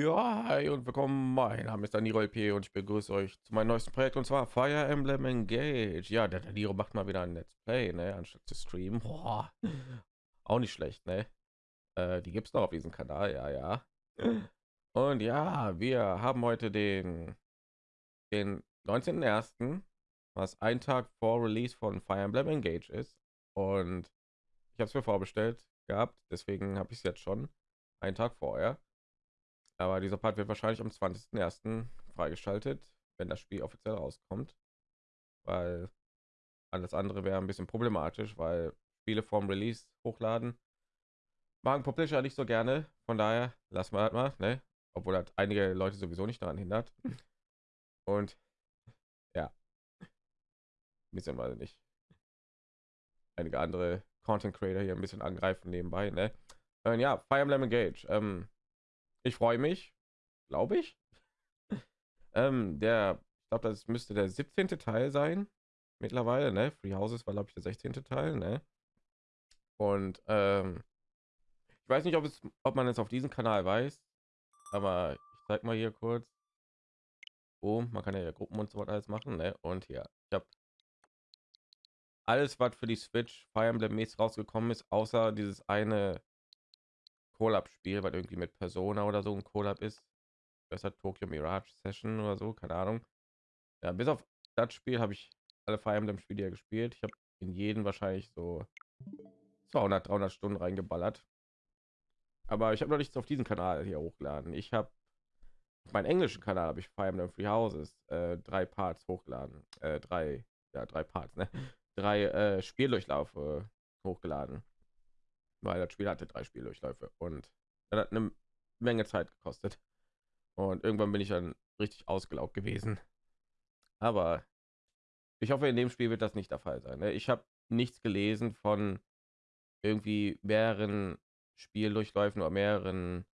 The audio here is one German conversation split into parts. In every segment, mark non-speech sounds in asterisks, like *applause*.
Ja, hi und willkommen. Mein Name ist Daniro LP und ich begrüße euch zu meinem neuesten Projekt und zwar Fire Emblem Engage. Ja, der Daniro macht mal wieder ein Let's Play, ne, anstatt zu streamen. Boah, auch nicht schlecht, ne? Äh, die gibt's noch auf diesem Kanal, ja, ja. Und ja, wir haben heute den den 19.01., was ein Tag vor Release von Fire Emblem Engage ist. Und ich habe es mir vorbestellt gehabt, deswegen habe ich es jetzt schon einen Tag vorher. Aber dieser Part wird wahrscheinlich am 20.01. freigeschaltet, wenn das Spiel offiziell rauskommt. Weil alles andere wäre ein bisschen problematisch, weil viele vorm Release hochladen. Machen Publisher nicht so gerne. Von daher lassen wir das mal, ne? Obwohl hat einige Leute sowieso nicht daran hindert. *laughs* Und ja, ein bisschen mal nicht. Einige andere Content Creator hier ein bisschen angreifen nebenbei, ne? Und ja, Fire Emblem Engage. Ähm, ich freue mich, glaube ich. *laughs* ähm, der, ich glaube, das müsste der 17. Teil sein mittlerweile, ne? Free Houses war glaube ich der 16. Teil, ne? Und ähm, ich weiß nicht, ob es, ob man es auf diesem Kanal weiß, aber ich zeig mal hier kurz. Oh, man kann ja Gruppen und so weiter alles machen, ne? Und hier, ich habe alles, was für die Switch Fire Emblem mäßig rausgekommen ist, außer dieses eine Collab-Spiel, weil irgendwie mit Persona oder so ein Collab ist. Das hat Tokyo Mirage Session oder so, keine Ahnung. Ja, bis auf das Spiel habe ich alle Fire Emblem Spiele ja gespielt. Ich habe in jeden wahrscheinlich so 200, 300 Stunden reingeballert. Aber ich habe noch nichts auf diesem Kanal hier hochgeladen. Ich habe auf meinen englischen Kanal habe ich Fire Emblem Free Houses äh, drei Parts hochgeladen. Äh, drei, ja, drei Parts, ne? Drei äh, Spieldurchlaufe hochgeladen weil das Spiel hatte drei Spieldurchläufe und dann hat eine Menge Zeit gekostet. Und irgendwann bin ich dann richtig ausgelaugt gewesen. Aber ich hoffe, in dem Spiel wird das nicht der Fall sein. Ne? Ich habe nichts gelesen von irgendwie mehreren Spieldurchläufen oder mehreren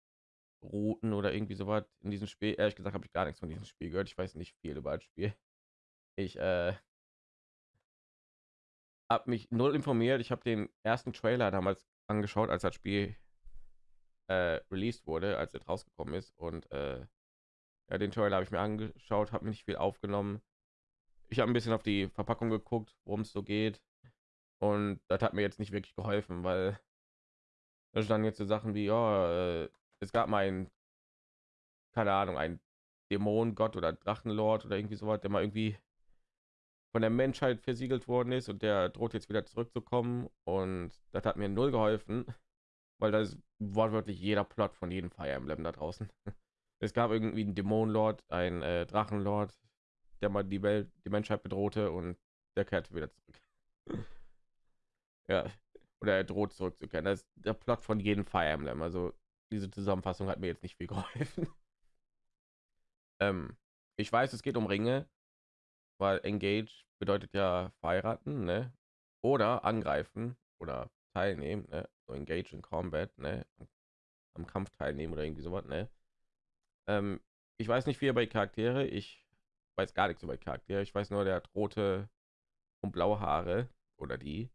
Routen oder irgendwie so was in diesem Spiel. Ehrlich gesagt habe ich gar nichts von diesem Spiel gehört. Ich weiß nicht viel über das Spiel. Ich äh, habe mich null informiert. Ich habe den ersten Trailer damals angeschaut, als das Spiel äh, released wurde, als es rausgekommen ist. Und äh, ja, den Trailer habe ich mir angeschaut, habe nicht viel aufgenommen. Ich habe ein bisschen auf die Verpackung geguckt, worum es so geht. Und das hat mir jetzt nicht wirklich geholfen, weil da standen jetzt so Sachen wie, ja, äh, es gab mal ein, keine Ahnung, ein Dämonengott oder Drachenlord oder irgendwie sowas, der mal irgendwie von der Menschheit versiegelt worden ist und der droht jetzt wieder zurückzukommen und das hat mir null geholfen, weil das ist wortwörtlich jeder Plot von jedem Fire Emblem da draußen. *laughs* Es gab irgendwie einen Dämonenlord, ein äh, Drachenlord, der mal die Welt, die Menschheit bedrohte und der kehrt wieder zurück. *laughs* ja, oder er droht zurückzukehren. Das ist der Plot von jedem Fire Emblem. Also diese Zusammenfassung hat mir jetzt nicht viel *laughs* geholfen. ähm, ich weiß, es geht um Ringe, weil Engage bedeutet ja verheiraten, ne? Oder angreifen oder teilnehmen, ne? So engage in combat, ne? Am Kampf teilnehmen oder irgendwie sowas, ne? Ähm, ich weiß nicht viel über die Charaktere. Ich weiß gar nichts über Charaktere. Ich weiß nur, der hat rote und blaue Haare oder die.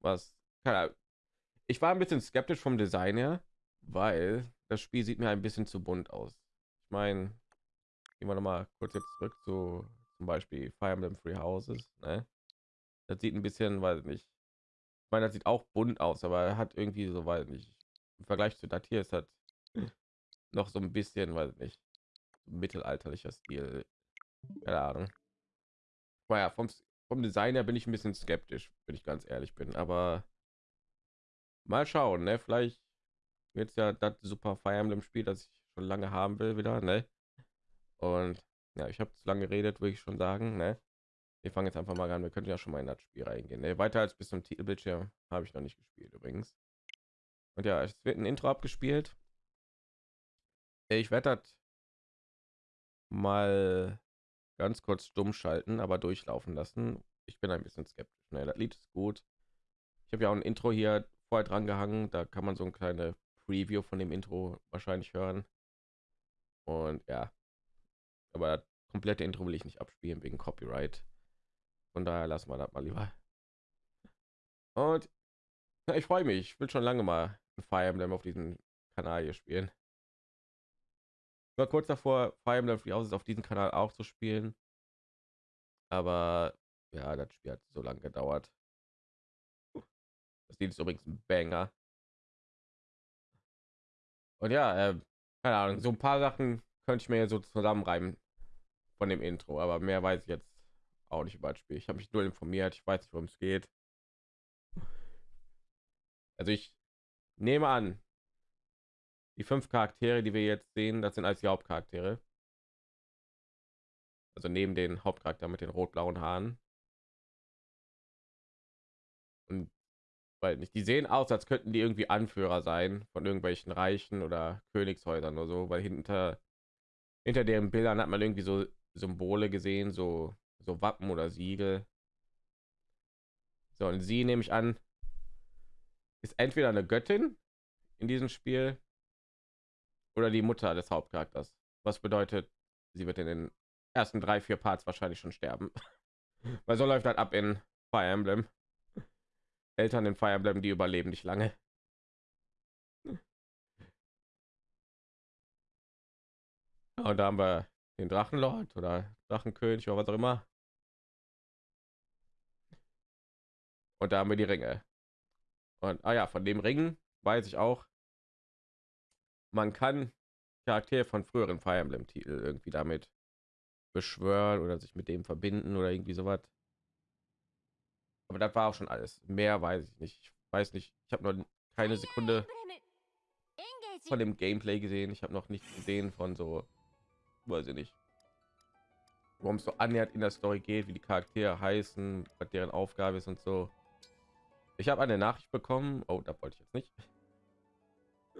Was keine Ahnung. Ich war ein bisschen skeptisch vom Design her, weil das Spiel sieht mir ein bisschen zu bunt aus. Ich meine, gehen wir noch mal kurz jetzt zurück zu zum Beispiel Fire Emblem Free Houses. Ne? Das sieht ein bisschen, weiß nicht. Ich meine, das sieht auch bunt aus, aber er hat irgendwie so, weiß nicht. Im Vergleich zu das hier ist das noch so ein bisschen, weiß nicht, mittelalterlicher Stil. Keine Ahnung. Naja, vom, vom Design her bin ich ein bisschen skeptisch, wenn ich ganz ehrlich bin. Aber mal schauen, ne? Vielleicht wird ja das super Fire Emblem Spiel, das ich schon lange haben will, wieder, ne? Und ja, ich habe zu lange geredet, würde ich schon sagen. Ne? Wir fangen jetzt einfach mal an. Wir könnten ja schon mal in das Spiel reingehen. Ne? Weiter als bis zum Titelbildschirm habe ich noch nicht gespielt übrigens. Und ja, es wird ein Intro abgespielt. Ich werde das mal ganz kurz stumm schalten, aber durchlaufen lassen. Ich bin ein bisschen skeptisch. Ne? Das Lied ist gut. Ich habe ja auch ein Intro hier vorher dran gehangen. Da kann man so ein kleine Preview von dem Intro wahrscheinlich hören. Und ja, aber das komplette Intro will ich nicht abspielen wegen Copyright. Von daher lassen wir das mal lieber. Und *laughs* ich freue mich. Ich will schon lange mal ein Fire Emblem auf diesem Kanal hier spielen. war kurz davor, Fire Emblem Free auf diesem Kanal auch zu spielen. Aber ja, das Spiel hat so lange gedauert. Das Lied ist übrigens ein Banger. Und ja, äh, keine Ahnung, so ein paar Sachen könnte ich mir so zusammenreimen von dem Intro, aber mehr weiß ich jetzt auch nicht über das Spiel. Ich habe mich nur informiert, ich weiß nicht, worum es geht. Also ich nehme an, die fünf Charaktere, die wir jetzt sehen, das sind als die Hauptcharaktere. Also neben den Hauptcharakter mit den rot-blauen Haaren. Und weil nicht, die sehen aus, als könnten die irgendwie Anführer sein von irgendwelchen Reichen oder Königshäusern oder so, weil hinter hinter deren Bildern hat man irgendwie so Symbole gesehen, so so Wappen oder Siegel. So und sie nehme ich an, ist entweder eine Göttin in diesem Spiel oder die Mutter des Hauptcharakters. Was bedeutet, sie wird in den ersten drei, vier Parts wahrscheinlich schon sterben. *laughs* Weil so läuft halt ab in Fire Emblem. Eltern in Fire Emblem, die überleben nicht lange. *laughs* Und da haben wir den Drachenlord oder Drachenkönig oder was auch immer. Und da haben wir die Ringe. Und ah ja, von dem Ring weiß ich auch, man kann Charaktere von früheren Fire Emblem Titel irgendwie damit beschwören oder sich mit dem verbinden oder irgendwie sowas. Aber das war auch schon alles. Mehr weiß ich nicht. Ich weiß nicht. Ich habe noch keine Sekunde von dem Gameplay gesehen. Ich habe noch nichts gesehen von so, weiß ich nicht, worum es so annähernd in der Story geht, wie die Charaktere heißen, was deren Aufgabe ist und so. Ich habe eine Nachricht bekommen. Oh, da wollte ich jetzt nicht.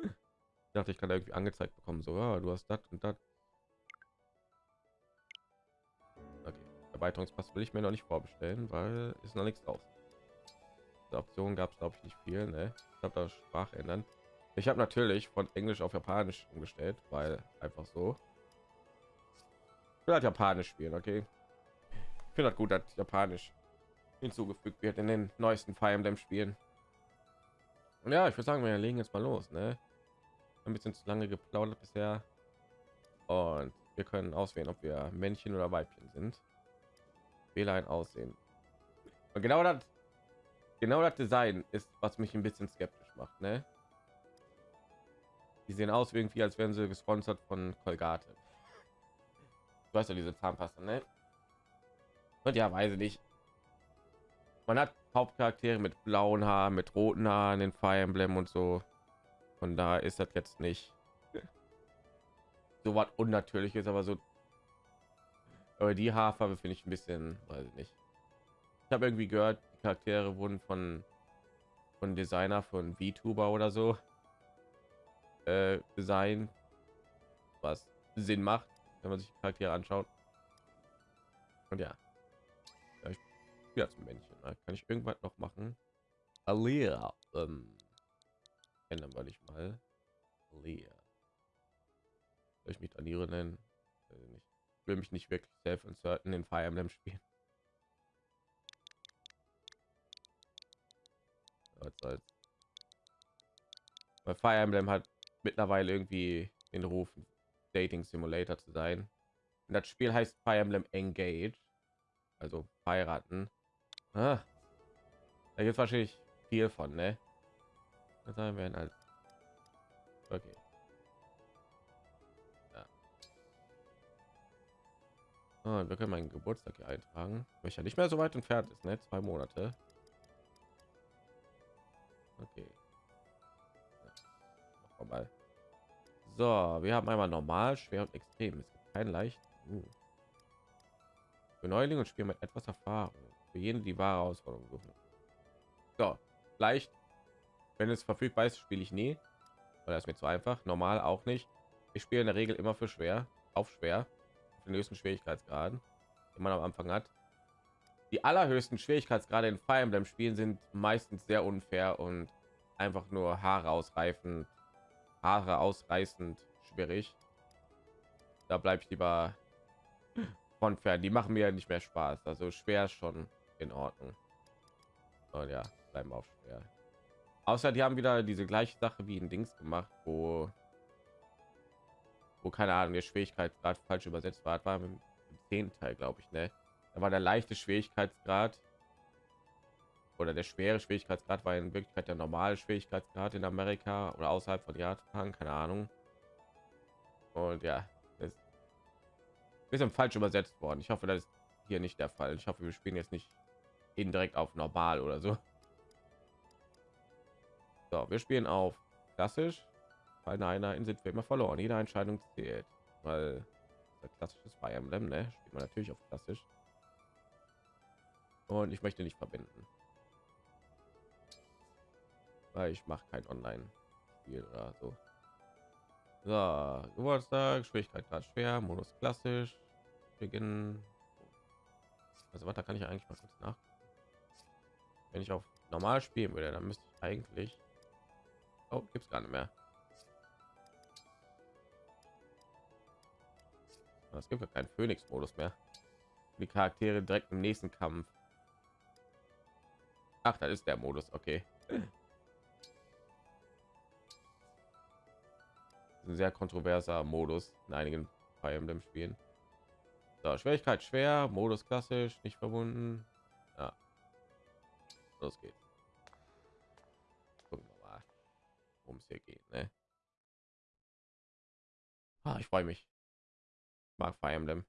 Ich dachte, ich kann irgendwie angezeigt bekommen. So, ja, du hast das und das. Erweiterungspass will ich mir noch nicht vorbestellen, weil ist noch nichts drauf. Die Option gab es glaube ich nicht viel. Ne? Ich habe da Sprache ändern. Ich habe natürlich von Englisch auf Japanisch umgestellt, weil einfach so. Will halt Japanisch spielen, okay? Ich finde das gut, dass Japanisch hinzugefügt wird in den neuesten Fire Emblem Spielen. Und ja, ich würde sagen, wir legen jetzt mal los, ne? Ein bisschen zu lange geplaudert bisher. Und wir können auswählen, ob wir Männchen oder Weibchen sind. Wähle ein Aussehen. Und genau das, genau das Design ist, was mich ein bisschen skeptisch macht. Ne? Die sehen aus irgendwie, als wären sie gesponsert von Colgate. Du weißt ja diese Zahnpasta, ne? Und ja, weiß ich nicht. Man hat Hauptcharaktere mit blauen Haaren, mit roten Haaren, den Fire Emblem und so. Von da ist das jetzt nicht *laughs* so was unnatürliches, aber so aber die Haarfarbe finde ich ein bisschen, weiß ich nicht. Ich habe irgendwie gehört, die Charaktere wurden von von Designer von VTuber oder so äh, Design, was Sinn macht, wenn man sich Charaktere anschaut. Und ja, ja ich spiele als Männchen. Ne? Kann ich irgendwas noch machen? Alia, ähm, ändern wir nicht mal. Alia. Soll ich mich Anire nennen? nicht will mich nicht wirklich self inserten in Fire Emblem spielen. *laughs* Weil Fire Emblem hat mittlerweile irgendwie den Ruf, Dating Simulator zu sein. Und das Spiel heißt Fire Emblem Engage, also heiraten. Ah, da gibt es wahrscheinlich viel von, ne? Das werden halt. Okay. Ah, wir können meinen Geburtstag hier eintragen, welcher nicht mehr so weit entfernt ist, ne? Zwei Monate. Okay. Ja. mal. So, wir haben einmal normal, schwer und extrem. Es gibt kein leicht. Uh. Für Neulinge und Spiel mit etwas Erfahrung. Für jeden die wahre Herausforderung suchen. So, leicht. Wenn es verfügbar ist, spiele ich nie. Oder ist mir zu einfach. Normal auch nicht. Ich spiele in der Regel immer für schwer, auf schwer den höchsten Schwierigkeitsgraden, den man am Anfang hat. Die allerhöchsten Schwierigkeitsgrade in Fire Emblem Spielen sind meistens sehr unfair und einfach nur Haare ausreifend, Haare ausreißend schwierig. Da bleibe ich lieber von fern. Die machen mir nicht mehr Spaß. Also schwer schon in Ordnung. Und ja, bleiben auf schwer. Außer die haben wieder diese gleiche Sache wie ein Dings gemacht, wo wo keine Ahnung, der Schwierigkeitsgrad falsch übersetzt war, war im zehnten Teil, glaube ich, ne? Da war der leichte Schwierigkeitsgrad oder der schwere Schwierigkeitsgrad war in Wirklichkeit der normale Schwierigkeitsgrad in Amerika oder außerhalb von Japan, keine Ahnung. Und ja, ist ein bisschen falsch übersetzt worden. Ich hoffe, das ist hier nicht der Fall. Ich hoffe, wir spielen jetzt nicht indirekt auf normal oder so. So, wir spielen auf klassisch. Bei einer sind wir immer verloren. Jede Entscheidung zählt, weil klassisches Fire Emblem, ne? Spielt man natürlich auf klassisch. Und ich möchte nicht verbinden weil ich mache kein Online-Spiel oder so. So, Geburtstag, Schwierigkeit gerade schwer, Modus klassisch, beginnen. Also was, da kann ich eigentlich mal kurz nach. Wenn ich auf normal spielen würde, dann müsste ich eigentlich. Oh, gibt es gar nicht mehr. Es gibt ja keinen Phoenix-Modus mehr. Die Charaktere direkt im nächsten Kampf. Ach, das ist der Modus, okay. Ein sehr kontroverser Modus in einigen Fire Emblem Spielen. So, Schwierigkeit schwer, Modus klassisch, nicht verbunden. Ja. Los geht's. Gucken wir mal, worum es hier geht. Ne? Ah, ich freue mich. Ich mag Fire Emblem.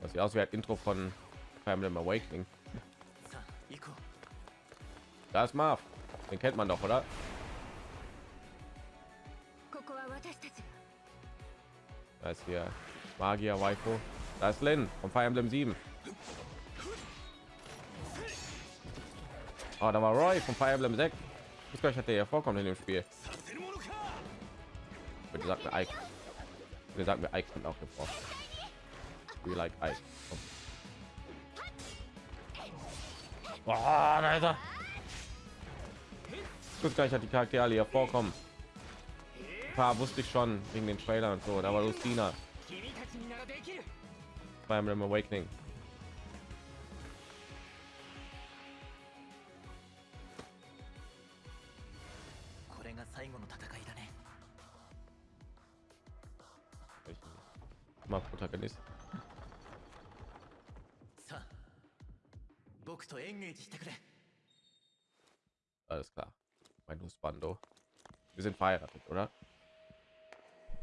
Das sieht aus wie ein Intro von Fire Emblem Awakening. Da ist Marv. Den kennt man doch, oder? Da ist hier Magier Waiko. Da ist Lin vom Fire Emblem 7. Oh, da war Roy vom Fire Emblem 6. Ich glaube, ich hatte ja vorkommen in dem Spiel. Bitte sagt mir Ike. Wir sagen mir Ike kommt auch vor. We like Ike. Oh, da ist gar nicht, hat die Charaktere alle hier vorkommen. Ein paar wusste ich schon wegen den Trailer und so. Da war Lucina beim Awakening. Mal Protagonist klar mein Husbando. Wir sind verheiratet, oder?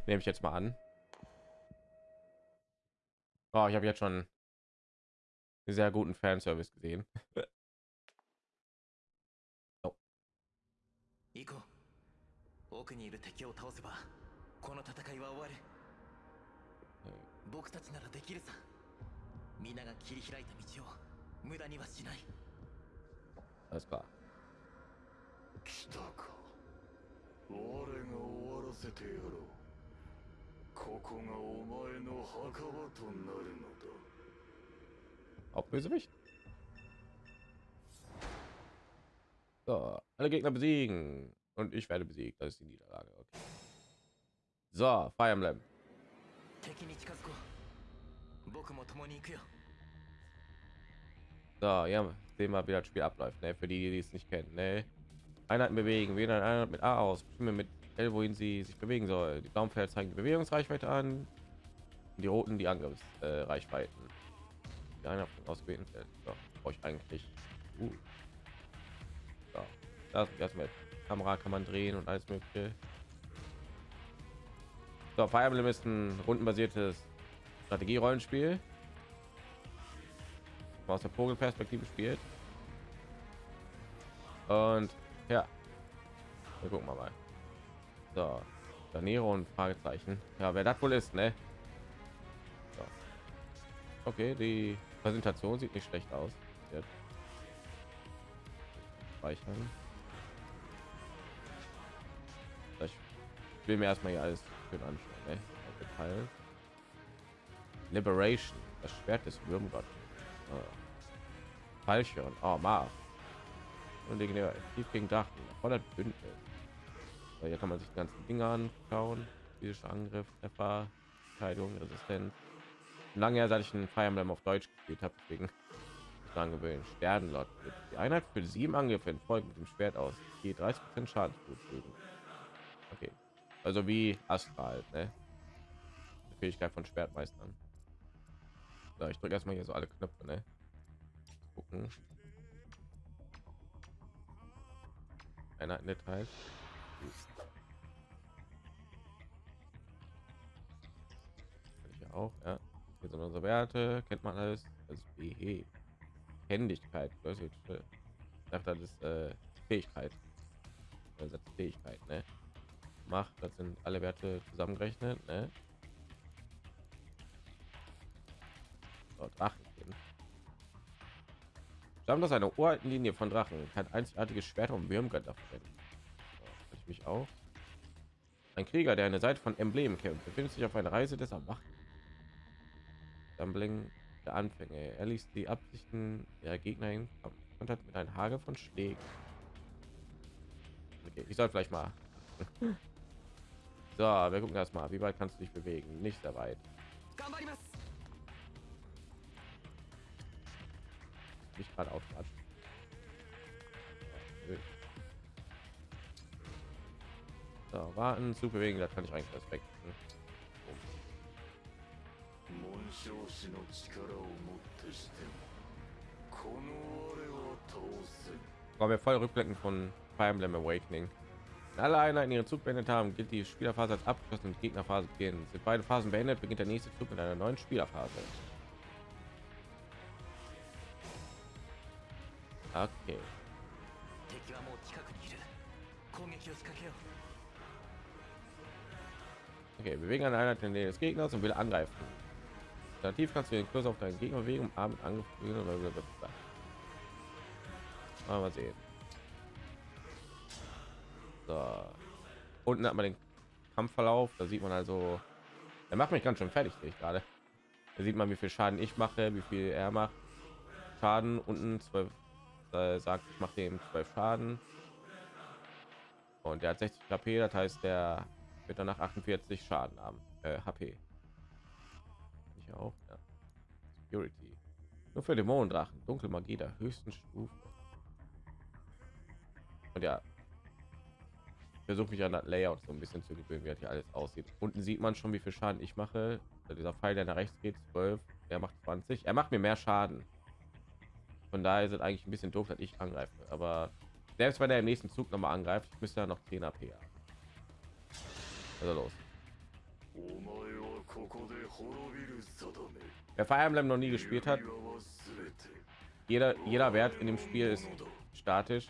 Nehme ich jetzt mal an. Oh, ich habe jetzt schon einen sehr guten Fanservice gesehen. *laughs* oh. 奥にいる敵を倒せばこの戦いは終わる、僕たちならできるさ皆が切り開いた道を無駄にはしない Alles klar 来たか我が終わらせてやろうここがお前の墓場となるのだ Hauptbösewicht. So, alle Gegner besiegen und ich werde besiegt. Das ist die Niederlage. Okay. So, Fire Emblem. So, ja, sehen wir, wie das Spiel abläuft. Ne? Für die, die es nicht kennen. Ne? Einheiten bewegen. Wählen eine Einheit mit A aus. Bestimme mit L, wohin sie sich bewegen soll. Die blauen zeigen die Bewegungsreichweite an. Die roten die Angriffsreichweiten. Äh, die Einheit ausgewählten Feld. So, brauche ich eigentlich. Uh. So, das erstmal Kamera kann man drehen und alles mögliche. So, Fire Emblem ist ein rundenbasiertes Strategie-Rollenspiel. Aus der Vogelperspektive spielt. Und ja. Wir gucken wir mal. So. Danero und Fragezeichen. Ja, wer das wohl ist, ne? So. Okay, die Präsentation sieht nicht schlecht aus. Jetzt. Speichern. Ich will mir erstmal hier alles schön anschauen. Ne? Details. Liberation, das Schwert des Würmgott. Oh. Fallschirm. Oh, Marv und legendär tief gegen Drachen voller Bündnis. So, hier kann man sich die ganzen Dinge anschauen. Physischer Angriff, Treffer, Verteidigung, Resistenz. Lange her, seit ich ein Fire Emblem auf Deutsch gespielt habe, deswegen dran gewöhnen. Sternlot. Die Einheit für sieben Angriffe in Folge mit dem Schwert aus. Je 30 Prozent Schaden zufügen. Okay. Also wie Astral, ne? Die Fähigkeit von Schwertmeistern. So, ich drücke erstmal hier so alle Knöpfe, ne? Gucken. Einheiten Details. Kann ich ja auch, ja. Hier sind unsere Werte, kennt man alles. Das ist BE. Händigkeit, das ist, dachte, das ist äh, Fähigkeit. Das ist Fähigkeit, ne? Macht, das sind alle Werte zusammengerechnet, ne? So, Drachenkind. Aus einer uralten Linie von Drachen, kann einzigartige Schwerter und Würmgötter verwenden. So, ich mich auch. Ein Krieger, der eine Seite von Emblemen kämpft, befindet sich auf einer Reise des Erwachen. Dumbling der Anfänge. Er ließ die Absichten der Gegner in Kontakt mit einem Hagel von Schlägen. Okay, ich soll vielleicht mal. so, wir gucken erstmal, wie weit kannst du dich bewegen? Nicht sehr weit. mich gerade aufladen. So, warten, zu bewegen, da kann ich eigentlich respekten. haben mir voll rückblicken von Fire Emblem Awakening. Wenn alle Einheiten ihre Zug beendet haben, gilt die Spielerphase als abgeschlossen und Gegnerphase beginnen. Sind beide Phasen beendet, beginnt der nächste Zug mit einer neuen Spielerphase. Okay. Okay, bewegen eine Einheit in der des Gegners und will angreifen. Alternativ kannst du den Kurs auf deinen Gegner bewegen, um Arm angeführt mal sehen. So. Unten hat man den Kampfverlauf. Da sieht man also, er macht mich ganz schön fertig, ich gerade. Da sieht man, wie viel Schaden ich mache, wie viel er macht. Schaden unten 12 äh, sagt, ich mache dem 12 Schaden. Und der hat 60 HP, das heißt, der wird danach 48 Schaden haben, äh, HP auch. Ja. Security. Nur für Dämonendrachen. Dunkle Magie der höchsten Stufe. Und ja, versuche mich an das Layout so ein bisschen zu gewöhnen, wie hier alles aussieht. Unten sieht man schon, wie viel Schaden ich mache. Dieser Pfeil, der nach rechts geht, 12. Er macht 20. Er macht mir mehr Schaden. Von daher ist es eigentlich ein bisschen doof, dass ich angreife. Aber selbst wenn er im nächsten Zug noch mal angreift, müsste ja noch 10 AP. Also los. Wer Fire Emblem noch nie gespielt hat, jeder jeder Wert in dem Spiel ist statisch.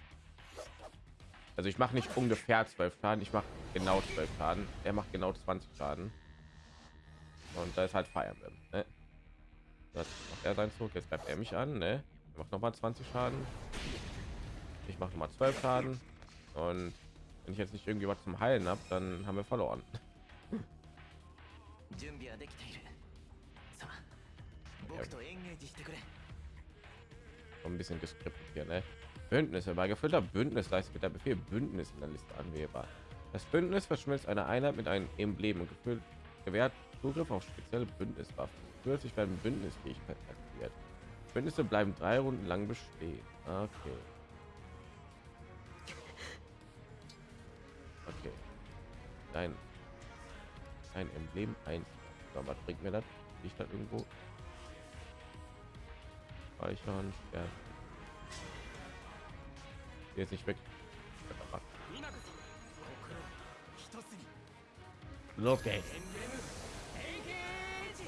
Also ich mache nicht ungefähr 12 Schaden, ich mache genau 12 Schaden. Er macht genau 20 Schaden. Und da ist halt Fire Emblem. Ne? Das macht er sein Zug. Jetzt greift er mich an. Ne? Ich mach nochmal 20 Schaden. Ich mache mal 12 Schaden. Und wenn ich jetzt nicht irgendwie was zum Heilen habe, dann haben wir verloren. *laughs* Ja. Ein bisschen geskriptet hier, ne? Bündnis herbeigeführter Bündnis leistet der Befehl Bündnis in der Liste anwählbar. Das Bündnis verschmilzt eine Einheit mit einem Emblem und gefüllt gewährt Zugriff auf spezielle Bündniswaffen. Plötzlich werden Bündnisfähigkeit aktiviert. Bündnisse bleiben drei Runden lang bestehen okay okay dein ein Emblem ein. was bringt mir das? Ich da irgendwo speichern? Ja. Jetzt nicht weg.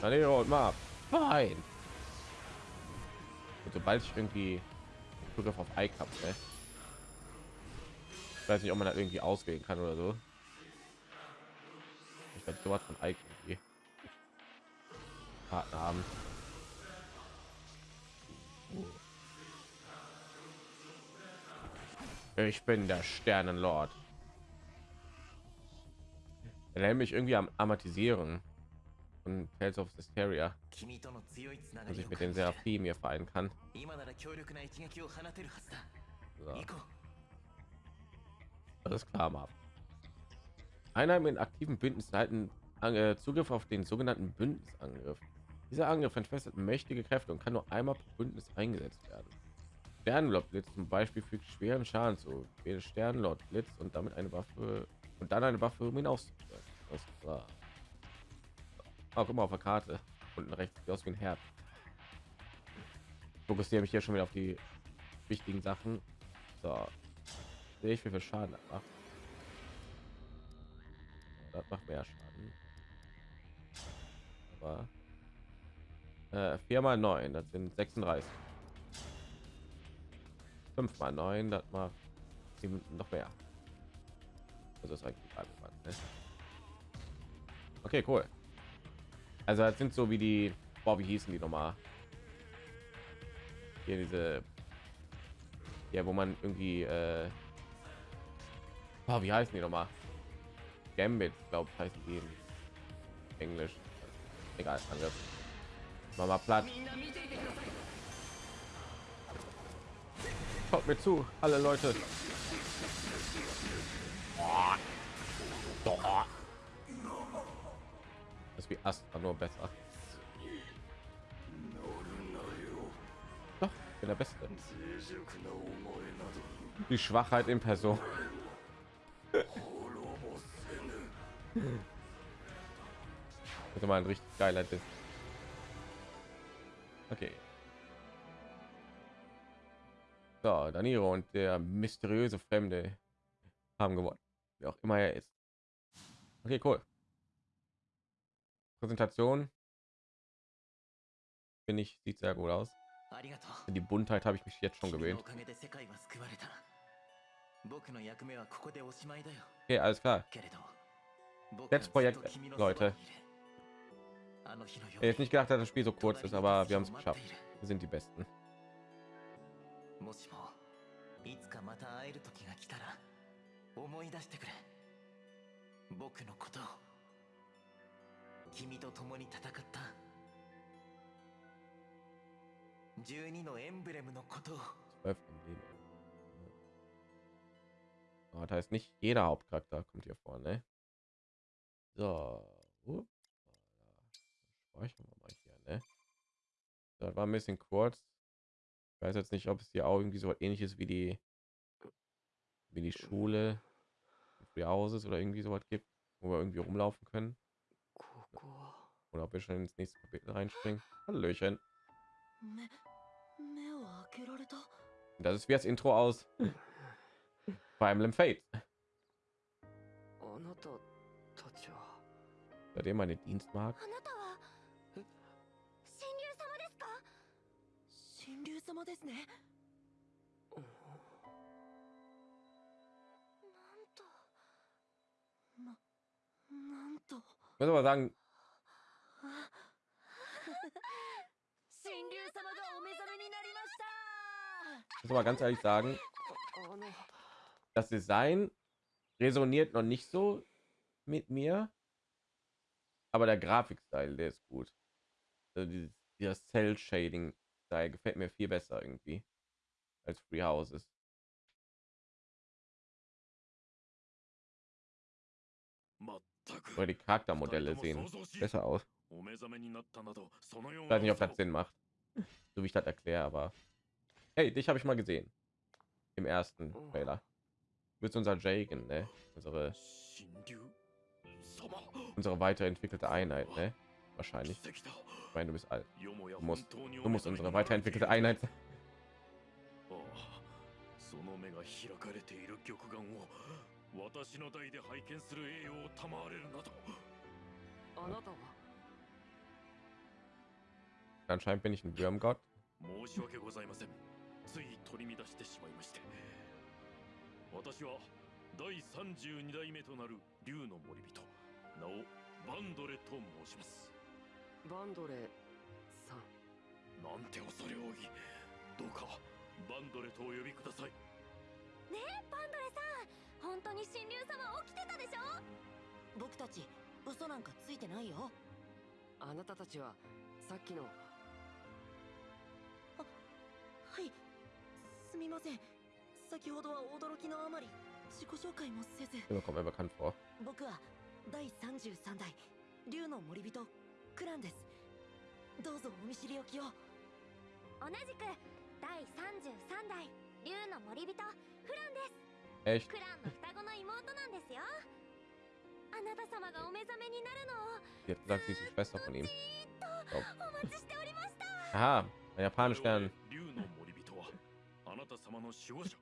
At und mal fein. Sobald ich irgendwie Zugriff auf Ike habe, ne? ich weiß nicht, ob man da irgendwie auswählen kann oder so ich werde sowas von Ike Partner haben. Ich bin der Sternenlord. Er mich irgendwie am amatisieren und Tales of Hysteria, dass ich mit den Seraphim hier vereinen kann. So. Alles klar, Marv. Einheiten mit aktiven Bündnissen halten äh, Zugriff auf den sogenannten Bündnisangriff. Dieser Angriff entfesselt mächtige Kräfte und kann nur einmal pro Bündnis eingesetzt werden. Sternlord Blitz zum Beispiel fügt schweren Schaden zu. Wähle Sternlord Blitz und damit eine Waffe und dann eine Waffe, um ihn auszuführen. Das war auch immer auf der Karte unten rechts aus wie ein Herz. Fokussiere mich hier schon wieder auf die wichtigen Sachen. So, sehe ich wie viel Schaden das macht. Das macht mehr Schaden. Aber äh, 4 mal 9, das sind 36. 5 mal 9, das macht noch mehr. Also ist eigentlich alles, ne? Okay, cool. Also das sind so wie die, boah, wie hießen die nochmal? Hier diese, ja, wo man irgendwie, äh, oh, wie heißen die nochmal? Gambit, glaube ich, heißen die Englisch. Egal, Angriff. Mach mal platt. Schaut mir zu, alle Leute. Ist wie Astra nur besser. Doch, bin der Beste. Die Schwachheit in Person. Das *laughs* mal ein richtig geiler Diss. Okay. So, Daniro und der mysteriöse Fremde haben gewonnen. Wie auch immer er ist. Okay, cool. Präsentation. Finde ich, sieht sehr gut aus. Die Buntheit habe ich mich jetzt schon gewöhnt. Okay, alles klar. Letztes Projekt, Leute. Ich hätte nicht gedacht, dass das Spiel so kurz ist, aber wir haben es geschafft. Wir sind die Besten. 君と共に戦った12のエンブレムのことを Oh, da ist nicht jeder Hauptcharakter kommt hier vor, ne? So, uh, speichern wir mal hier, ne? Das war ein bisschen kurz. Ich weiß jetzt nicht, ob es hier auch irgendwie so ähnliches wie die wie die Schule, Free Houses oder irgendwie sowas gibt, wo wir irgendwie rumlaufen können. Oder ob wir schon ins nächste Kapitel reinspringen. Hallöchen. Das ist wie das Intro aus *laughs* Fire Emblem Fate. Seid ihr meine Dienstmarke? Ich muss aber sagen, Ich muss aber ganz ehrlich sagen, das Design resoniert noch nicht so mit mir, aber der Grafikstil, der ist gut. Also dieses, dieses Cell Shading Style gefällt mir viel besser irgendwie als Free Houses. Oder die Charaktermodelle sehen besser aus. Ich weiß nicht, ob das Sinn macht so wie ich das erkläre, aber hey, dich habe ich mal gesehen im ersten Trailer. Du bist unser Jagen, ne? Unsere unsere weiterentwickelte Einheit, ne? Wahrscheinlich. Ich meine, du bist alt. Du musst, du musst unsere weiterentwickelte Einheit. Anscheinend bin ich ein Würmgott. 申し訳ございません。つい取り乱してしまいまして。私は第32代目となる竜の森人、名をバンドレと申します。バンドレさんなんて恐れ多いどうかバンドレとお呼びくださいねえバンドレさん本当に神竜様起きてたでしょ？僕たち嘘なんかついてないよあなたたちはさっきのあはい。すみません。先ほどは驚きのあまり自己紹介もせず。僕は第33代竜の森人クランです。どうぞお見知りおきを。同じく第33代竜の森人フランです?クランの双子の妹なんですよ。あなた様がお目覚めになるのを Die hat gesagt, sie ist die Schwester von ihm. じーっとお待ちしておりました。Aha, ein japanisch lernen.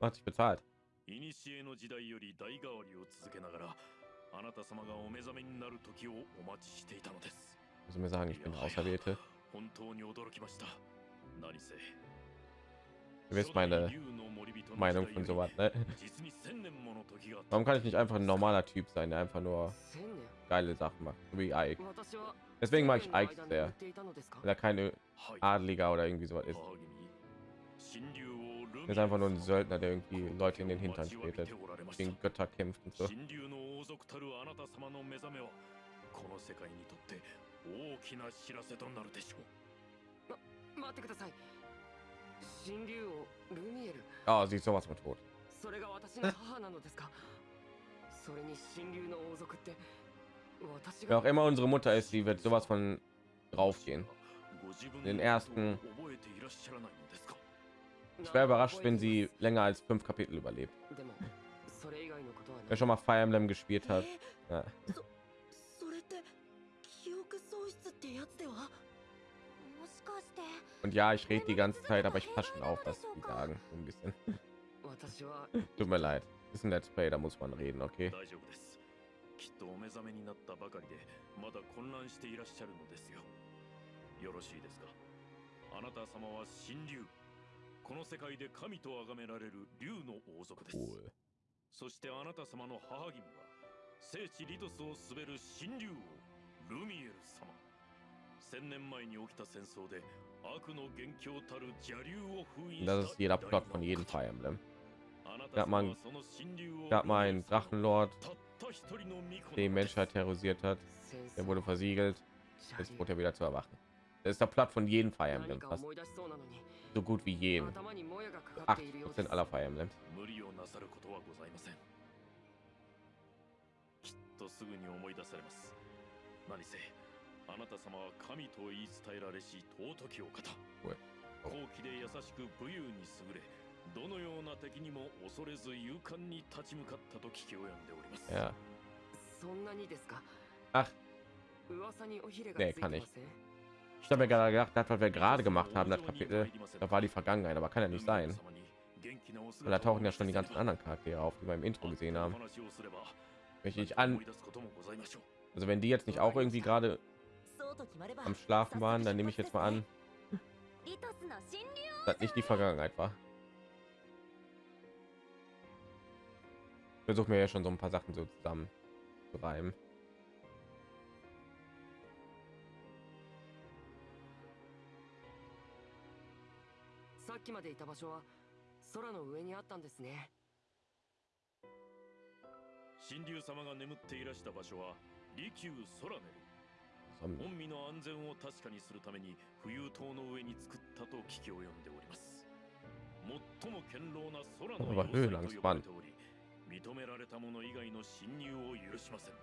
Hat sich bezahlt. 古の時代より代替わりを続けながらあなた様がお目覚めになる時をお待ちしていたのです Also mir sagen, ich bin der Auserwählte. 本当に驚きました何せ Ihr wisst meine 初代竜の森人の Meinung 時 von 代よ sowas, ne? り実に千年もの時があった Warum kann ich nicht einfach ein normaler Typ sein, der einfach nur 千年 geile Sachen macht, so wie Ike? 私は Deswegen mag ich 千年の Ike 間に sehr, 言っていたのですか weil er keine はい Adliger oder irgendwie sowas ist. 母君神竜王ルミ Er ist einfach nur ein Söldner, der irgendwie Leute in den Hintern tretet, gegen Götter kämpft und so. 神竜の王族たるあなた様の目覚めはこの世界にとって大きな知らせとなるでしょう待ってください神竜王ルミエル Ah, sie ist sowas von tot. それが私の母なのですかそれに神竜の王族って私 Wer が auch *laughs* immer unsere Mutter ist, sie wird sowas von draufgehen. ご自分 Den の ersten- ことを覚えていらっしゃらないのですか Ich wäre überrascht, wenn sie länger als fünf Kapitel überlebt. でもそれ以外のことはな Wer い schon mal Fire Emblem gespielt hat, え ja. それって記憶喪失ってやつではもしかして und ja, ich rede die ganze Zeit, aber ich passe schon auf, was sie sagen, so ein bisschen. *laughs* 私は Tut mir leid, ist ein Let's Play, da muss man reden, okay? 大丈夫ですきっとお目覚めになったばかりでまだ混乱していらっしゃるのですよよろしいですかあなた様は神竜 この世界で神と崇められる竜の王族です Cool. そしてあなた様の母君は聖地リトスを滑る神竜王ルミエル様千年前に起きた戦争で悪の元凶たる邪竜を封印 Und した das ist jeder Plot von jedem 偉 Fire Emblem. 大の gab man- あなた様はその神竜王 Gab mal einen Drachenlord, たった一人の巫女 der die なのです Menschheit terrorisiert hat. 戦 Der 争 wurde versiegelt, 邪 jetzt 竜 wurde er wieder zu erwachen. Das ist der Plot von jedem Fire 何 Emblem, か fast So gut wie jedem. 頭にもやがかかっているようです80% aller Fire Emblems. 無理をなさることはございませんきっとすぐに思い出されます何せあなた様は神と言い伝えられし尊きお方高貴で優しく武勇に優れどのような敵にも恐れず勇敢に立ち向かったと聞き及んでおりますそんなにですか？Ach. 噂におひれがついま.せん Ich habe mir gerade gedacht, das, was wir gerade gemacht haben, das Kapitel, da war die Vergangenheit, aber kann ja nicht sein. Weil da tauchen ja schon die ganzen anderen Charaktere auf, die wir im Intro gesehen haben. Wenn ich an, also wenn die jetzt nicht auch irgendwie gerade am Schlafen waren, dann nehme ich jetzt mal an, dass nicht die Vergangenheit war. Versuchen wir ja schon so ein paar Sachen so zusammen zu reimen. っきまでいた場所は空の上にあったんですね。神竜様が眠っていらした場所は利休空ネル。本身の安全を確かにするために浮遊島の上に作ったと聞き及んでおります。最も堅牢な空の要塞と呼ば.れており認められた者以外の侵入を許しません。